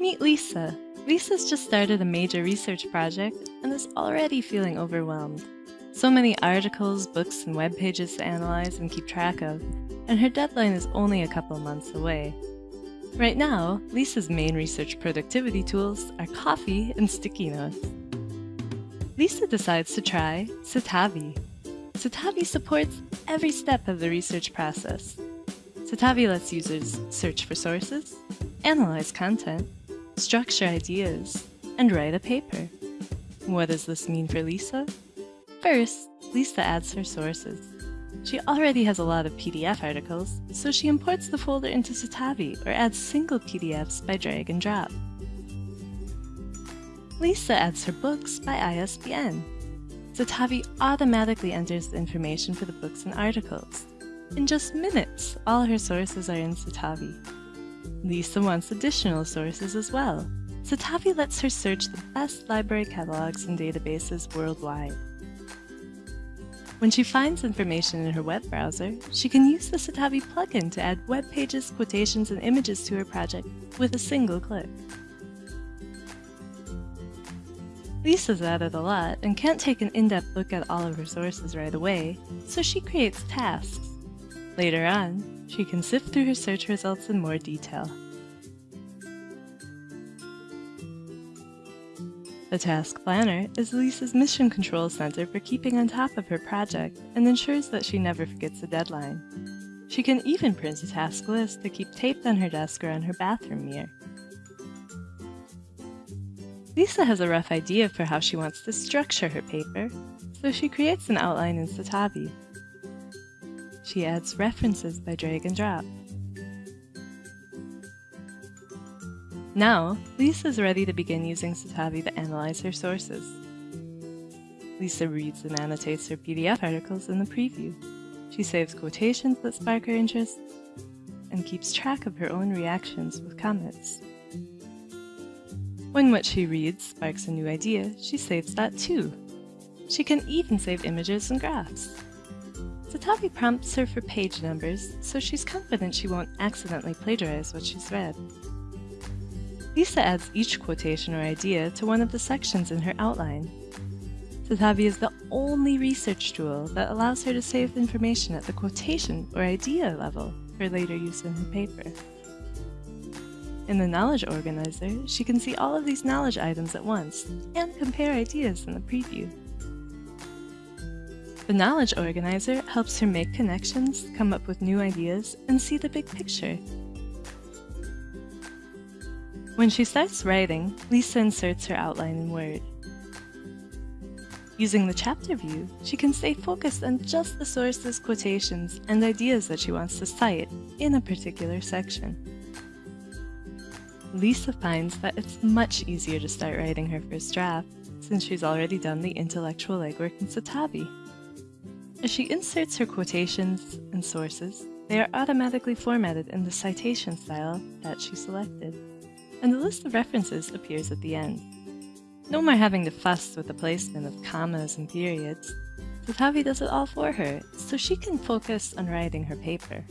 Meet Lisa. Lisa's just started a major research project and is already feeling overwhelmed. So many articles, books, and web pages to analyze and keep track of, and her deadline is only a couple months away. Right now, Lisa's main research productivity tools are coffee and sticky notes. Lisa decides to try Citavi. Citavi supports every step of the research process. Citavi lets users search for sources, analyze content, structure ideas, and write a paper. What does this mean for Lisa? First, Lisa adds her sources. She already has a lot of PDF articles, so she imports the folder into Citavi or adds single PDFs by drag and drop. Lisa adds her books by ISBN. Citavi automatically enters the information for the books and articles. In just minutes, all her sources are in Citavi. Lisa wants additional sources as well. Citavi lets her search the best library catalogs and databases worldwide. When she finds information in her web browser, she can use the Citavi plugin to add web pages, quotations, and images to her project with a single click. Lisa's added a lot and can't take an in-depth look at all of her sources right away, so she creates tasks. Later on, she can sift through her search results in more detail. The Task Planner is Lisa's mission control center for keeping on top of her project and ensures that she never forgets a deadline. She can even print a task list to keep taped on her desk or on her bathroom mirror. Lisa has a rough idea for how she wants to structure her paper, so she creates an outline in Citavi. She adds references by drag and drop. Now, Lisa is ready to begin using Citavi to analyze her sources. Lisa reads and annotates her PDF articles in the preview. She saves quotations that spark her interest and keeps track of her own reactions with comments. When what she reads sparks a new idea, she saves that too. She can even save images and graphs. Citavi prompts her for page numbers, so she's confident she won't accidentally plagiarize what she's read. Lisa adds each quotation or idea to one of the sections in her outline. Citavi is the only research tool that allows her to save information at the quotation or idea level for later use in her paper. In the Knowledge Organizer, she can see all of these knowledge items at once and compare ideas in the preview. The Knowledge Organizer helps her make connections, come up with new ideas, and see the big picture when she starts writing, Lisa inserts her outline in Word. Using the chapter view, she can stay focused on just the sources, quotations, and ideas that she wants to cite in a particular section. Lisa finds that it's much easier to start writing her first draft since she's already done the intellectual legwork in Citavi. As she inserts her quotations and sources, they are automatically formatted in the citation style that she selected and the list of references appears at the end. No more having to fuss with the placement of commas and periods. Citavi does it all for her, so she can focus on writing her paper.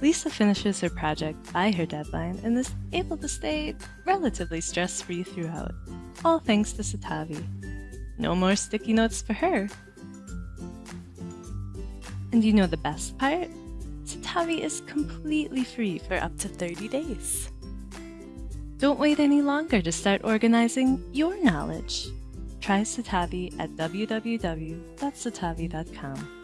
Lisa finishes her project by her deadline and is able to stay relatively stress-free throughout, all thanks to Citavi. No more sticky notes for her. And you know the best part? Citavi is completely free for up to 30 days. Don't wait any longer to start organizing your knowledge. Try Citavi at www.citavi.com.